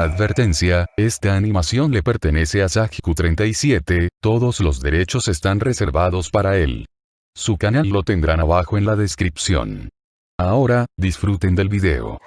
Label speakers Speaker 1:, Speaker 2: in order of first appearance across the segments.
Speaker 1: Advertencia, esta animación le pertenece a Sajiku37, todos los derechos están reservados para él. Su canal lo tendrán abajo en la descripción. Ahora, disfruten del video.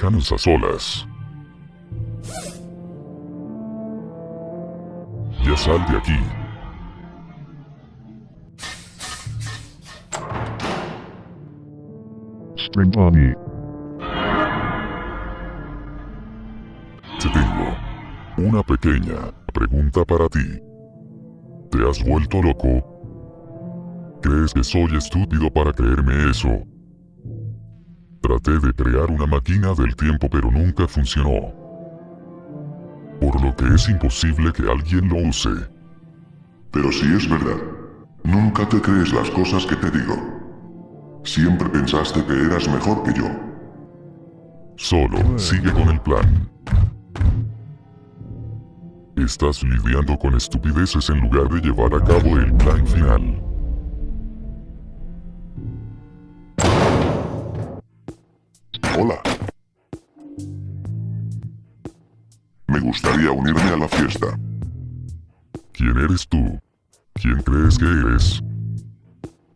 Speaker 2: Déjanos a solas. Ya sal de aquí. Spring Bonnie. Te tengo una pequeña pregunta para ti. ¿Te has vuelto loco? ¿Crees que soy estúpido para creerme eso? Traté de crear una máquina del tiempo pero nunca funcionó. Por lo que es imposible que alguien lo use.
Speaker 3: Pero si es verdad, nunca te crees las cosas que te digo. Siempre pensaste que eras mejor que yo.
Speaker 2: Solo sigue con el plan. Estás lidiando con estupideces en lugar de llevar a cabo el plan final.
Speaker 3: Hola. Me gustaría unirme a la fiesta.
Speaker 2: ¿Quién eres tú? ¿Quién crees que eres?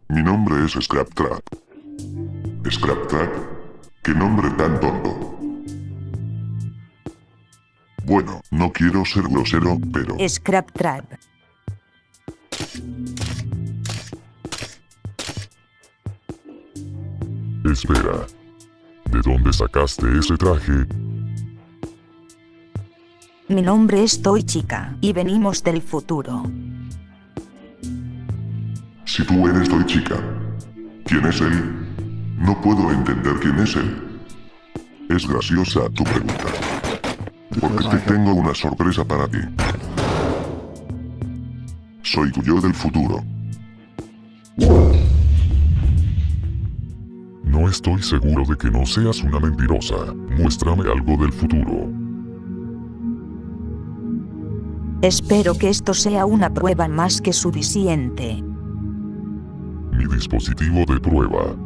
Speaker 3: Mi nombre es Scrap Trap. ¿Scrap Trap? ¿Qué nombre tan tonto? Bueno, no quiero ser grosero, pero...
Speaker 4: Scrap Trap.
Speaker 2: Espera. ¿De dónde sacaste ese traje?
Speaker 4: Mi nombre es Toy Chica y venimos del futuro.
Speaker 3: Si tú eres Toy Chica, ¿quién es él? No puedo entender quién es él. Es graciosa tu pregunta. Porque te tengo una sorpresa para ti. Soy tu yo del futuro.
Speaker 2: Estoy seguro de que no seas una mentirosa. Muéstrame algo del futuro.
Speaker 4: Espero que esto sea una prueba más que suficiente.
Speaker 2: Mi dispositivo de prueba.